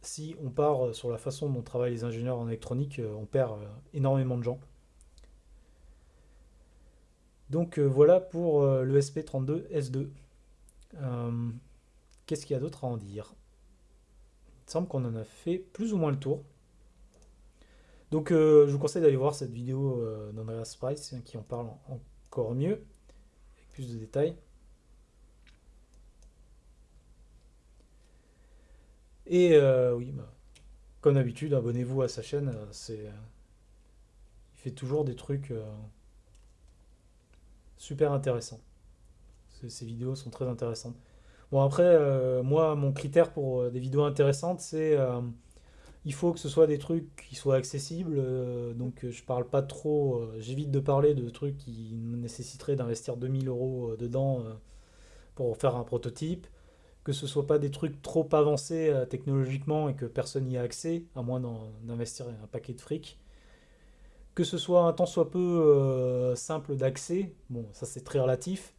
si on part sur la façon dont travaillent les ingénieurs en électronique, on perd énormément de gens. Donc euh, voilà pour euh, le SP32S2. Euh, qu'est-ce qu'il y a d'autre à en dire? Il semble qu'on en a fait plus ou moins le tour. Donc je vous conseille d'aller voir cette vidéo d'Andreas Price hein, qui en parle encore mieux, avec plus de détails. Et oui, bah, comme d'habitude, abonnez-vous à sa chaîne. C'est, il fait toujours des trucs super intéressant. Ces, vidéos sont très intéressantes. Bon après, euh, moi, mon critère pour euh, des vidéos intéressantes, c'est euh, il faut que ce soit des trucs qui soient accessibles. donc je parle pas trop, j'évite de parler de trucs qui nécessiteraient d'investir 2000 euros dedans pour faire un prototype. Que ce soit pas des trucs trop avancés technologiquement et que personne n'y a accès, à moins d'investir un paquet de fric que ce soit un tant soit peu euh, simple d'accès, bon, ça c'est très relatif.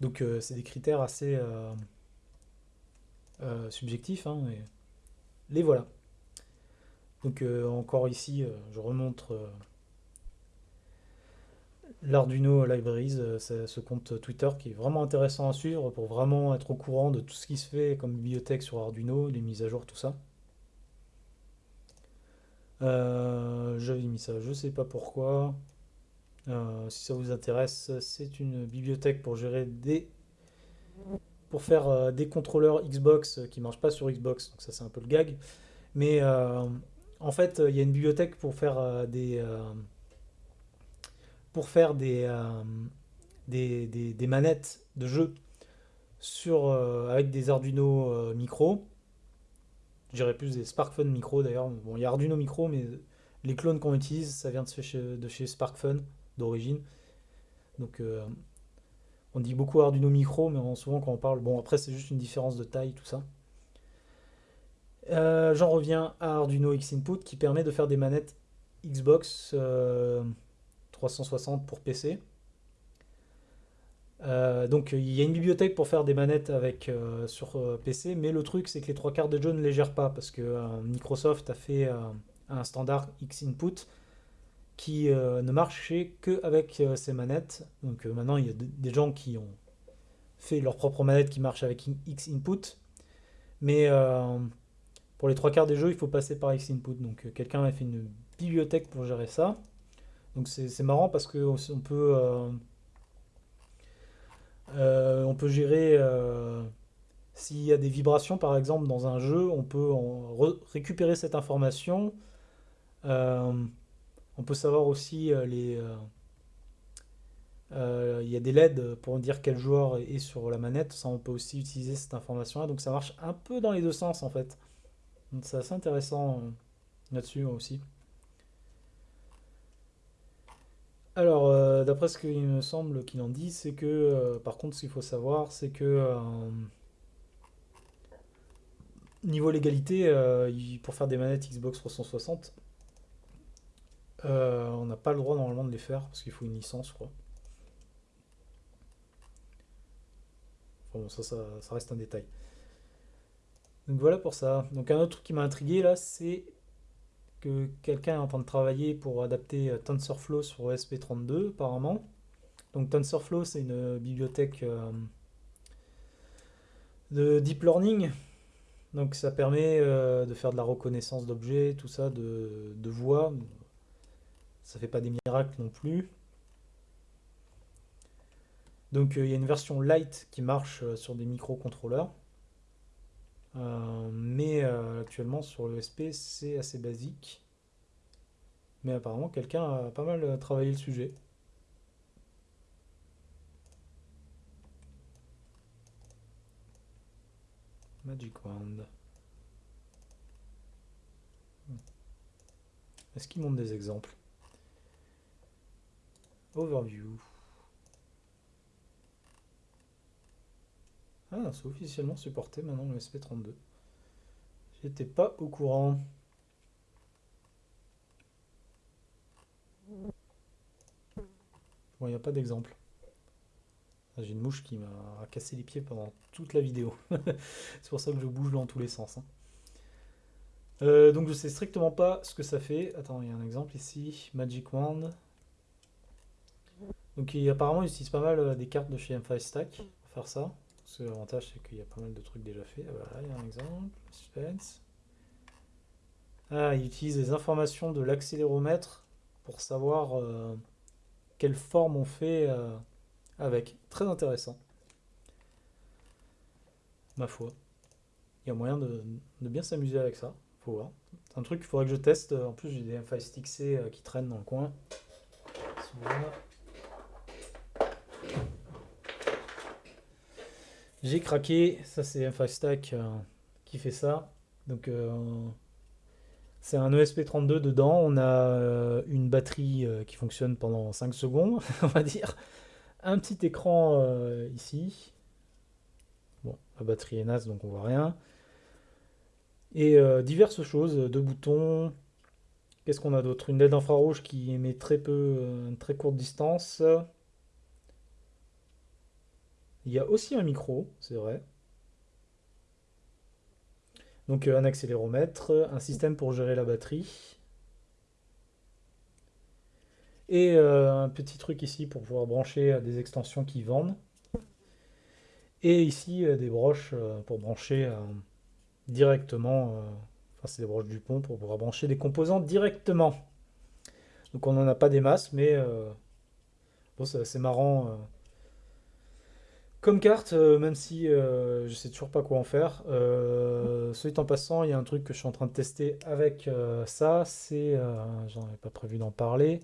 Donc euh, c'est des critères assez euh, subjectifs, hein, mais les voilà. Donc encore ici, je remontre l'Arduino Libraries, ce compte Twitter qui est vraiment intéressant à suivre pour vraiment être au courant de tout ce qui se fait comme bibliothèque sur Arduino, les mises à jour, tout ça. J'avais mis ça, je sais pas pourquoi. Si ça vous intéresse, c'est une bibliothèque pour gérer des pour faire euh, des contrôleurs Xbox euh, qui ne marchent pas sur Xbox, donc ça c'est un peu le gag. Mais euh, en fait, il y a une bibliothèque pour faire des pour faire des, des, manettes de jeu sur, avec des Arduino micro. Je dirais plus des SparkFun micro d'ailleurs. Bon, il y a Arduino micro, mais les clones qu'on utilise, ça vient de chez, de chez SparkFun d'origine. Donc on dit beaucoup Arduino Micro, mais souvent quand on parle, bon après c'est juste une différence de taille, tout ça. Euh, j'en reviens à Arduino X Input qui permet de faire des manettes Xbox 360 euh, pour PC. Euh, donc il y a une bibliothèque pour faire des manettes avec, sur PC, mais le truc c'est que les trois quarts de jeux ne les gèrent pas parce que Microsoft a fait un standard X Input qui euh, ne marchait qu'avec euh, ces manettes. Donc euh, maintenant, il y a des gens qui ont fait leur propre manette qui marche avec X input. Mais pour les trois quarts des jeux, il faut passer par X input. Donc quelqu'un a fait une bibliothèque pour gérer ça. Donc c'est marrant parce que on peut on peut gérer s'il y a des vibrations par exemple dans un jeu, on peut récupérer cette information. On peut savoir aussi euh, les... Euh, euh, il y a des LED pour dire quel joueur est sur la manette. Ça, on peut aussi utiliser cette information-là. Donc ça marche un peu dans les deux sens en fait. C'est assez intéressant là-dessus aussi. Alors, d'après ce qu'il me semble qu'il en dit, c'est que, par contre, ce qu'il faut savoir, c'est que, niveau légalité, pour faire des manettes Xbox 360, euh, on n'a pas le droit normalement de les faire parce qu'il faut une licence, je crois. Bon, ça, ça, reste un détail. Donc voilà pour ça. Donc un autre truc qui m'a intrigué là, c'est que quelqu'un est en train de travailler pour adapter euh, TensorFlow sur ESP32 apparemment. Donc TensorFlow c'est une bibliothèque euh, de deep learning. Donc ça permet de faire de la reconnaissance d'objets, tout ça, de voix, ça fait pas des miracles non plus. Donc euh, il y a une version light qui marche euh, sur des microcontrôleurs. Euh, mais actuellement sur l'ESP c'est assez basique. Mais apparemment quelqu'un a pas mal travaillé le sujet. Magic Wand. Est-ce qu'il montre des exemples? Overview. Ah, c'est officiellement supporté maintenant le SP32. J'étais pas au courant. Bon, il n'y a pas d'exemple. Ah, j'ai une mouche qui m'a cassé les pieds pendant toute la vidéo. *laughs* c'est pour ça que je bouge dans tous les sens. Hein. Euh, donc je sais strictement pas ce que ça fait. Attends, il y a un exemple ici. Magic Wand. Donc apparemment, ils utilisent pas mal euh, des cartes de chez M5 Stack pour faire ça. Parce que l'avantage, c'est qu'il y a pas mal de trucs déjà faits. Ah, voilà, il y a un exemple. Suspense. Ah, ils utilisent des informations de l'accéléromètre pour savoir euh, quelle forme on fait euh, avec. Très intéressant. Ma foi. Il y a moyen de, bien s'amuser avec ça. Faut voir. C'est un truc qu'il faudrait que je teste. En plus, j'ai des M5 Stick C qui traînent dans le coin. J'ai craqué, ça c'est un Stack euh, qui fait ça. Donc euh, c'est un ESP32 dedans, on a euh, une batterie qui fonctionne pendant 5 secondes, *laughs* on va dire. Un petit écran ici. Bon, la batterie est naze donc on voit rien. Et diverses choses, deux boutons. Qu'est-ce qu'on a d'autre? Une LED infrarouge qui émet très peu, une très courte distance. Il y a aussi un micro, c'est vrai. Donc euh, un accéléromètre, un système pour gérer la batterie. Et un petit truc ici pour pouvoir brancher des extensions qui vendent. Et ici des broches pour brancher directement, enfin c'est des broches du pont pour pouvoir brancher des composants directement. Donc on n'en a pas des masses, mais bon, c'est marrant comme carte, euh, même si euh, je sais toujours pas quoi en faire. Euh, en passant, il y a un truc que je suis en train de tester avec euh, ça. C'est, j'en avais pas prévu d'en parler,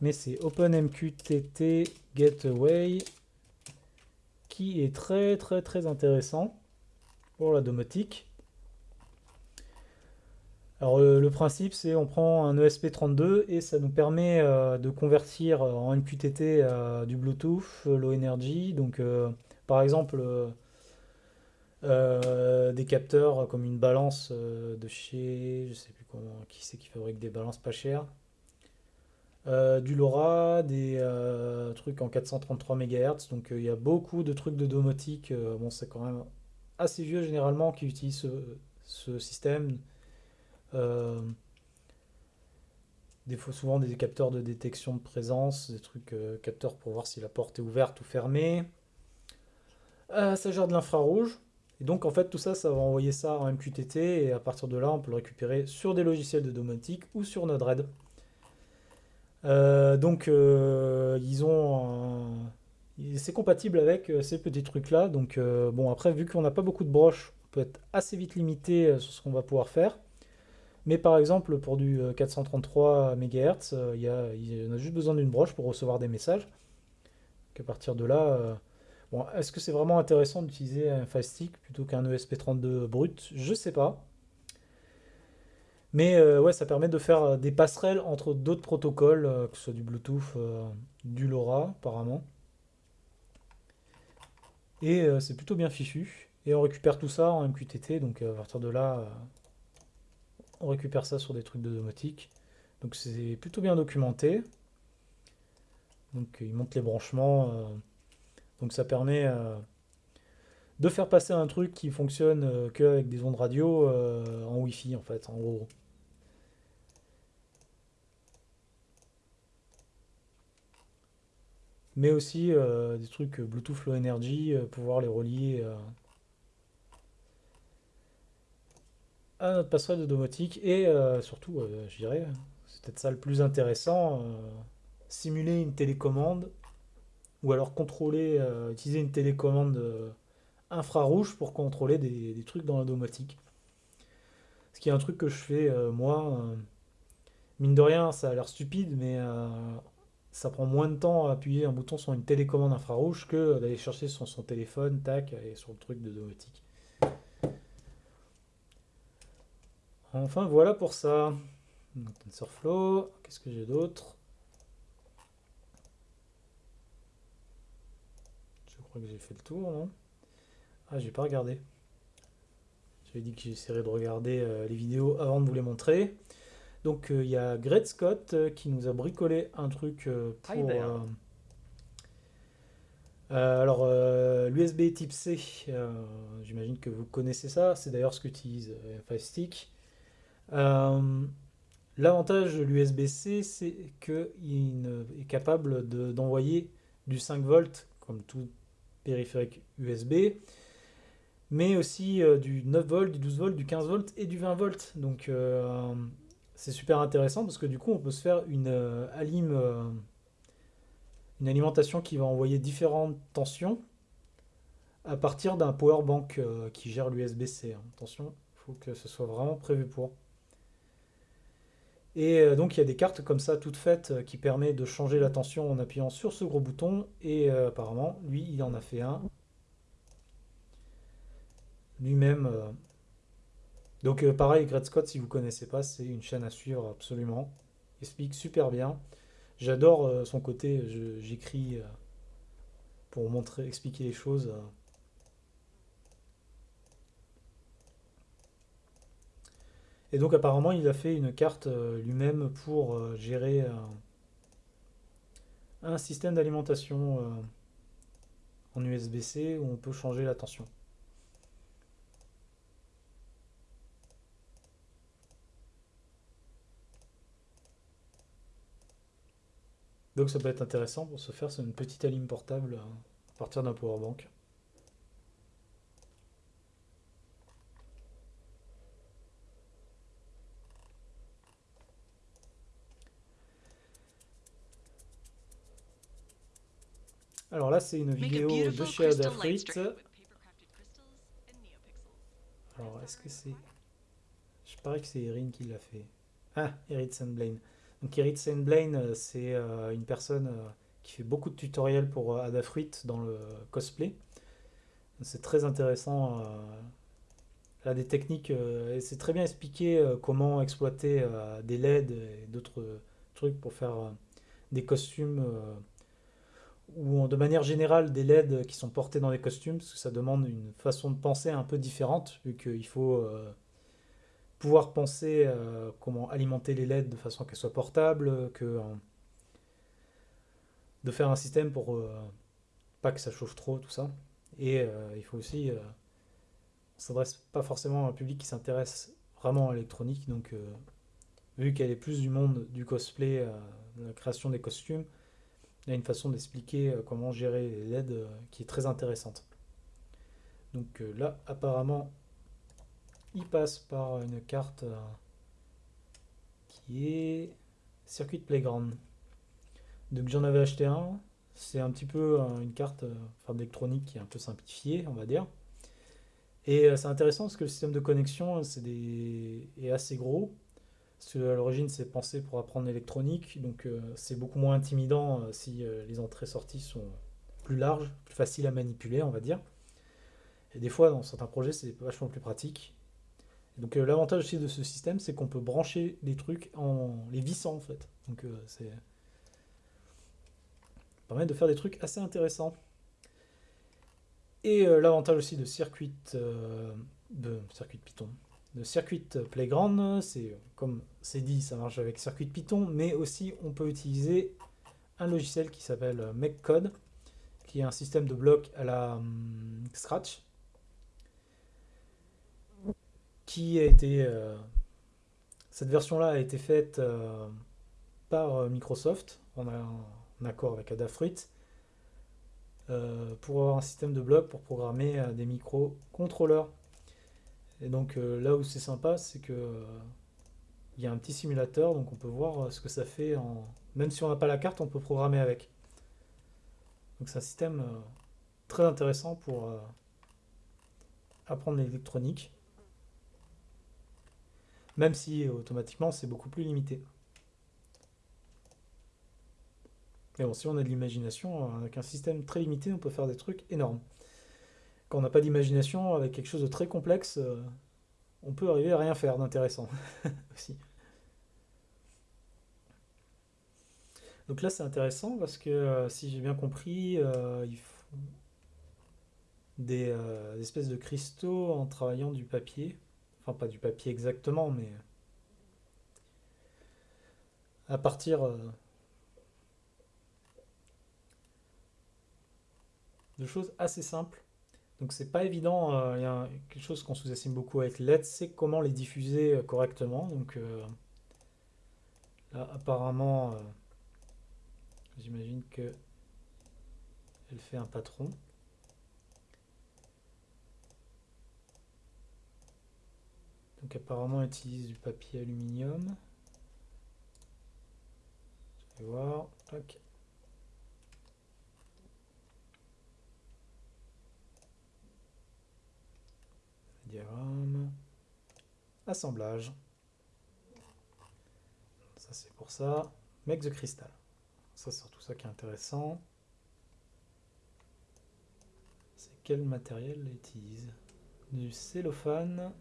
mais c'est OpenMQTT Gateway qui est très très très intéressant pour la domotique. Alors le, principe c'est on prend un ESP32 et ça nous permet euh, de convertir euh, en MQTT euh, du Bluetooth, low energy. Donc par exemple des capteurs comme une balance de chez, je sais plus qui c'est qui fabrique des balances pas chères. du LoRa, des trucs en 433 MHz, donc il y a beaucoup de trucs de domotique, bon c'est quand même assez vieux généralement qui utilisent ce système, euh, des souvent des capteurs de détection de présence, des trucs euh, capteurs pour voir si la porte est ouverte ou fermée. Euh, ça gère de l'infrarouge. Et donc en fait tout ça, ça va envoyer ça en MQTT et à partir de là on peut le récupérer sur des logiciels de domotique ou sur Node-RED. donc ils ont c'est compatible avec ces petits trucs là. Donc bon après vu qu'on n'a pas beaucoup de broches, on peut être assez vite limité sur ce qu'on va pouvoir faire. Mais par exemple, pour du 433 MHz, il, y a, il a juste besoin d'une broche pour recevoir des messages. À partir de là, euh, bon, est-ce que c'est vraiment intéressant d'utiliser un Faststick plutôt qu'un ESP32 brut? Je sais pas. Mais euh, ouais, ça permet de faire des passerelles entre d'autres protocoles, euh, que ce soit du Bluetooth, du LoRa apparemment. Et c'est plutôt bien fichu. Et on récupère tout ça en MQTT, donc à partir de là, on récupère ça sur des trucs de domotique. Donc c'est plutôt bien documenté. Donc il montre les branchements. Euh, donc ça permet euh, de faire passer un truc qui fonctionne euh, qu'avec des ondes radio en Wi-Fi en fait, en gros. Mais aussi des trucs Bluetooth Low Energy, pouvoir les relier à notre passerelle de domotique et euh, surtout, euh, je dirais, c'est peut-être ça le plus intéressant, euh, simuler une télécommande ou alors contrôler, utiliser une télécommande infrarouge pour contrôler des, trucs dans la domotique. Ce qui est un truc que je fais moi, mine de rien, ça a l'air stupide, mais ça prend moins de temps à appuyer un bouton sur une télécommande infrarouge que d'aller chercher sur son téléphone, tac, et sur le truc de domotique. Enfin, voilà pour ça. TensorFlow, qu'est-ce que j'ai d'autre? Je crois que j'ai fait le tour, non? Ah, j'ai pas regardé. J'avais dit que j'essaierais de regarder euh, les vidéos avant de vous les montrer. Donc, euh, il y a Gret Scott euh, qui nous a bricolé un truc pour... alors, l'USB type C, j'imagine que vous connaissez ça. C'est d'ailleurs ce qu'utilise Firestick. Euh, l'avantage de l'USB-C, c'est qu'il est capable d'envoyer du 5 volts, comme tout périphérique USB, mais aussi euh, du 9 volts, du 12 volts, du 15 volts et du 20 volts. Donc euh, c'est super intéressant parce que du coup on peut se faire une, une alimentation qui va envoyer différentes tensions à partir d'un power bank qui gère l'USB-C. Hein. Attention, il faut que ce soit vraiment prévu pour. Et euh, donc il y a des cartes comme ça toutes faites euh, qui permettent de changer la tension en appuyant sur ce gros bouton. Et euh, apparemment, lui, il en a fait un. Lui-même. Donc pareil, Gret Scott, si vous ne connaissez pas, c'est une chaîne à suivre absolument. Il explique super bien. J'adore son côté, j'écris pour montrer, expliquer les choses. Et donc apparemment il a fait une carte euh, lui-même pour euh, gérer euh, un système d'alimentation en USB-C où on peut changer la tension. Donc ça peut être intéressant pour se faire une petite alim portable à partir d'un powerbank. Alors là, c'est une vidéo de chez Adafruit. Alors, est-ce que c'est... Je parie que c'est Erin qui l'a fait. Ah, Erin Sandblaine. Donc Erin Sandblaine, euh, c'est euh, une personne euh, qui fait beaucoup de tutoriels pour Adafruit dans le cosplay. C'est très intéressant. Elle a des techniques, et c'est très bien expliqué comment exploiter des LED et d'autres trucs pour faire des costumes ou de manière générale des LED qui sont portés dans les costumes, parce que ça demande une façon de penser un peu différente, vu qu'il faut euh, pouvoir penser euh, comment alimenter les LED de façon qu'elles soient portables, que euh, de faire un système pour pas que ça chauffe trop, tout ça. Et il faut aussi, on s'adresse pas forcément à un public qui s'intéresse vraiment à l'électronique, donc vu qu'elle est plus du monde du cosplay, de la création des costumes, il a une façon d'expliquer euh, comment gérer les LED euh, qui est très intéressante. Donc euh, là, apparemment, il passe par une carte qui est Circuit Playground. Donc j'en avais acheté un. C'est un petit peu une carte d'électronique qui est un peu simplifiée, on va dire. Et c'est intéressant parce que le système de connexion est assez gros. Parce qu'à l'origine, c'est pensé pour apprendre l'électronique, donc euh, c'est beaucoup moins intimidant euh, si euh, les entrées-sorties sont plus larges, plus faciles à manipuler, on va dire. Et des fois, dans certains projets, c'est vachement plus pratique. donc l'avantage aussi de ce système, c'est qu'on peut brancher des trucs en les vissant, en fait. Donc c'est permet de faire des trucs assez intéressants. Et l'avantage aussi de circuit de circuit Python, de Circuit Playground, c'est comme c'est dit, ça marche avec Circuit Python, mais aussi on peut utiliser un logiciel qui s'appelle MakeCode, qui est un système de blocs à la hum, Scratch, qui a été... Euh, cette version-là a été faite euh, par euh, Microsoft, en, en, accord avec Adafruit, pour avoir un système de blocs pour programmer des microcontrôleurs et donc euh, là où c'est sympa, c'est que euh, il y a un petit simulateur, donc on peut voir euh, ce que ça fait en... Même si on n'a pas la carte, on peut programmer avec. Donc c'est un système très intéressant pour apprendre l'électronique. Même si automatiquement c'est beaucoup plus limité. Mais bon, si on a de l'imagination, avec un système très limité, on peut faire des trucs énormes quand on n'a pas d'imagination, avec quelque chose de très complexe, euh, on peut arriver à rien faire d'intéressant *laughs* aussi. Donc là, c'est intéressant parce que, euh, si j'ai bien compris, euh, ils des, espèces de cristaux en travaillant du papier. Enfin, pas du papier exactement, mais à partir de choses assez simples. Donc c'est pas évident, euh, il y a quelque chose qu'on sous-estime beaucoup avec LED, c'est comment les diffuser euh, correctement. Donc euh, là apparemment, j'imagine que elle fait un patron. Donc apparemment elle utilise du papier aluminium. Je vais voir. Tac. Diagramme, assemblage. Ça c'est pour ça. Make the crystal. Ça c'est surtout ça qui est intéressant. C'est quel matériel utilise Du cellophane.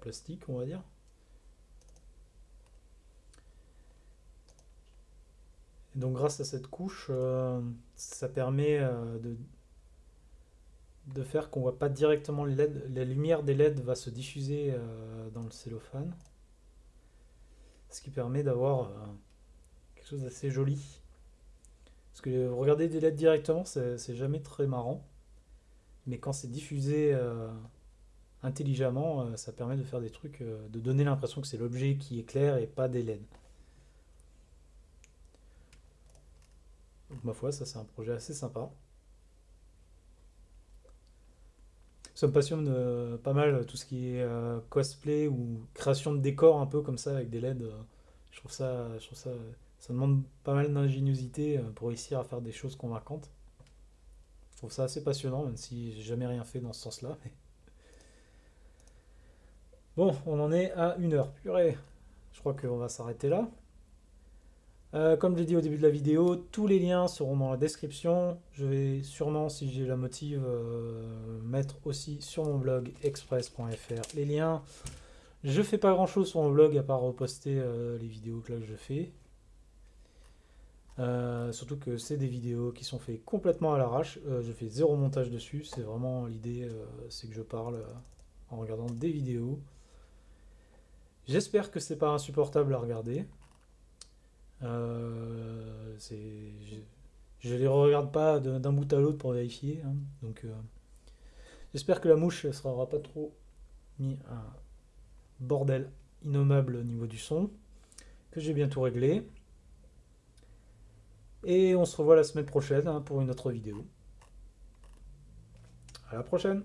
Plastiques, on va dire. Et donc grâce à cette couche, euh, ça permet euh, de, de faire qu'on voit pas directement les LED. La lumière des LED va se diffuser euh, dans le cellophane. Ce qui permet d'avoir quelque chose d'assez joli. Parce que regarder des LED directement, c'est jamais très marrant. Mais quand c'est diffusé intelligemment, ça permet de faire des trucs, de donner l'impression que c'est l'objet qui est clair et pas des LED. Donc ma foi, ça c'est un projet assez sympa. Ça me passionne euh, pas mal tout ce qui est euh, cosplay ou création de décors un peu comme ça avec des LED. Euh. je trouve ça, je trouve ça, ça demande pas mal d'ingéniosité pour réussir à faire des choses convaincantes. Je trouve ça assez passionnant, même si j'ai jamais rien fait dans ce sens-là. Bon, on en est à une heure. Purée, je crois qu'on va s'arrêter là. Euh, comme je l'ai dit au début de la vidéo, tous les liens seront dans la description. Je vais sûrement, si j'ai la motive, euh, mettre aussi sur mon blog express.fr les liens. Je fais pas grand chose sur mon blog à part reposter euh, les vidéos que là je fais. surtout que c'est des vidéos qui sont faites complètement à l'arrache. je fais zéro montage dessus. C'est vraiment l'idée, c'est que je parle en regardant des vidéos. J'espère que c'est pas insupportable à regarder. Euh, je ne les regarde pas d'un bout à l'autre pour vérifier. Hein. donc, euh, j'espère que la mouche ne sera pas trop mis un bordel innommable au niveau du son. Que j'ai bientôt réglé. Et on se revoit la semaine prochaine hein, pour une autre vidéo. À la prochaine